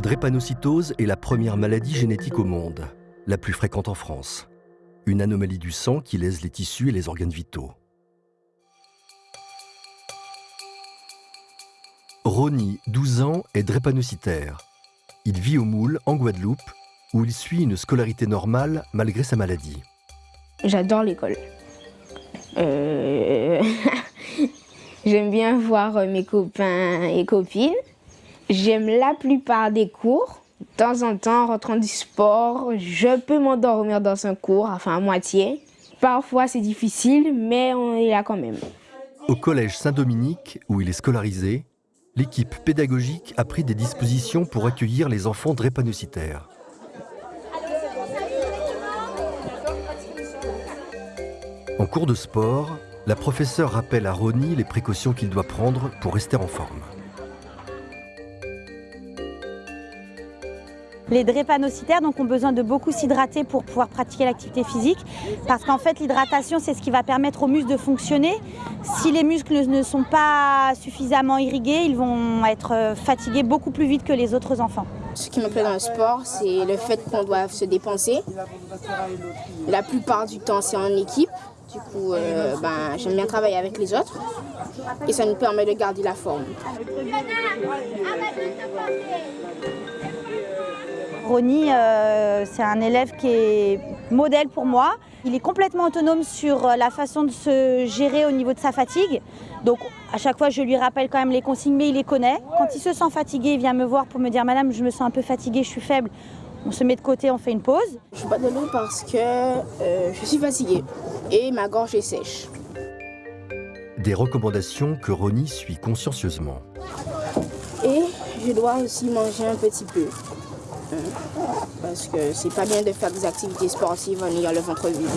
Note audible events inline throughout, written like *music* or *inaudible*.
drépanocytose est la première maladie génétique au monde, la plus fréquente en France. Une anomalie du sang qui lèse les tissus et les organes vitaux. Ronnie, 12 ans, est drépanocytaire. Il vit au Moule, en Guadeloupe, où il suit une scolarité normale malgré sa maladie. J'adore l'école. Euh, *laughs* J'aime bien voir mes copains et copines. J'aime la plupart des cours. De temps en temps, en rentrant du sport, je peux m'endormir dans un cours, enfin à moitié. Parfois c'est difficile, mais on est là quand même. Au collège Saint-Dominique, où il est scolarisé, l'équipe pédagogique a pris des dispositions pour accueillir les enfants drépanocytaires. En cours de sport, la professeure rappelle à Ronnie les précautions qu'il doit prendre pour rester en forme. Les drépanocytaires ont besoin de beaucoup s'hydrater pour pouvoir pratiquer l'activité physique parce qu'en fait l'hydratation c'est ce qui va permettre aux muscles de fonctionner. Si les muscles ne sont pas suffisamment irrigués, ils vont être fatigués beaucoup plus vite que les autres enfants. Ce qui me plaît dans le sport, c'est le fait qu'on doit se dépenser. La plupart du temps, c'est en équipe. Du coup, euh, ben, j'aime bien travailler avec les autres et ça nous permet de garder la forme. Ronnie, euh, c'est un élève qui est modèle pour moi. Il est complètement autonome sur euh, la façon de se gérer au niveau de sa fatigue. Donc à chaque fois, je lui rappelle quand même les consignes, mais il les connaît. Quand il se sent fatigué, il vient me voir pour me dire « Madame, je me sens un peu fatigué, je suis faible ». On se met de côté, on fait une pause. Je bois de l'eau parce que euh, je suis fatiguée et ma gorge est sèche. Des recommandations que Ronnie suit consciencieusement. Et je dois aussi manger un petit peu. Parce que c'est pas bien de faire des activités sportives en ayant le ventre vide.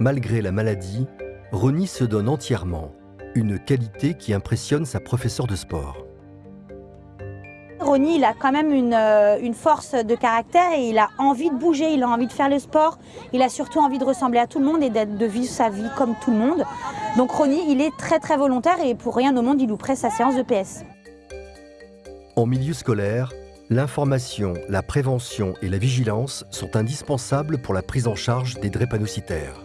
Malgré la maladie, Ronnie se donne entièrement, une qualité qui impressionne sa professeure de sport. Ronnie, il a quand même une, euh, une, force de caractère et il a envie de bouger, il a envie de faire le sport, il a surtout envie de ressembler à tout le monde et de vivre sa vie comme tout le monde. Donc Ronnie, il est très très volontaire et pour rien au monde, il louperait sa séance de PS. En milieu scolaire, l'information, la prévention et la vigilance sont indispensables pour la prise en charge des drépanocytaires.